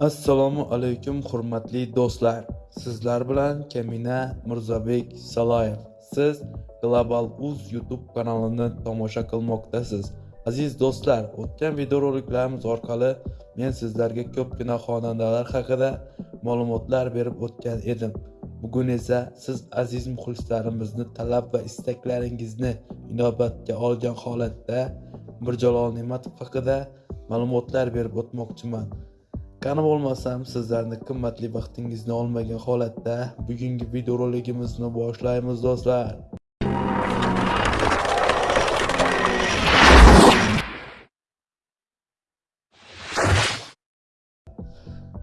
assalomu alaykum hurmatli do'stlar. Sizlar bilan kamina mirzobek saloyev siz global uz youtube kanalini tomosha qilmoqdasiz. Aziz do'stlar o'tgan videoroliklarimiz orqali men sizlarga ko'pgina xonandalar haqida ma'lumotlar berib o'tgan edim. Bugun esa siz aziz muxlislarimizni talab va istaklaringizni inobatga olgan holatda mirjalol ne'matov haqida ma'lumotlar berib o'tmoqchiman. Qani bo'lmasam sizlarni qimmatli vaqtingizni olmagan holatda bugungi videoroligimizni boshlaymiz do'stlar.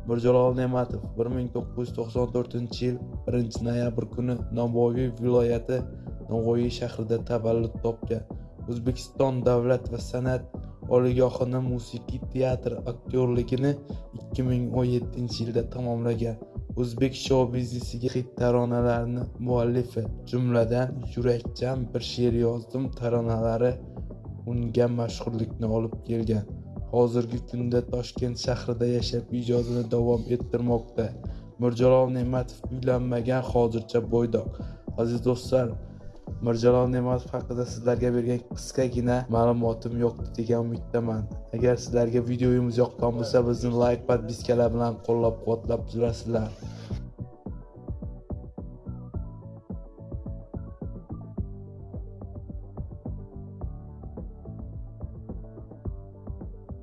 Mirjalol ne'matov 1994 yil 1 noyabr kuni navoiy viloyati navoiy shahrida tavallud topgan. O'zbekiston davlat va san'at oliygohini musiqiy teatr aktyorligini 2017 yilda tamomlagan. O'zbek shou biznesiga xit taronalarni muallifi. Jumladan yurakchan bir she'r yozdim taronalari unga mashhurlikni olib kelgan. Hozirgi kunda toshkent shahrida yashab ijodini davom ettirmoqda. Mirjalol ne'matov uylanmagan hozircha bo'ydoq. Aziz do'stlar mirjalol ne'matov haqida sizlarga bergan qisqagina ma'lumotim yo'qdi degan umiddaman. Agar sizlarga videomiz yoqqan bo'lsa bizni layk podpiskalar bilan qo'llab quvvatlab turasizlar.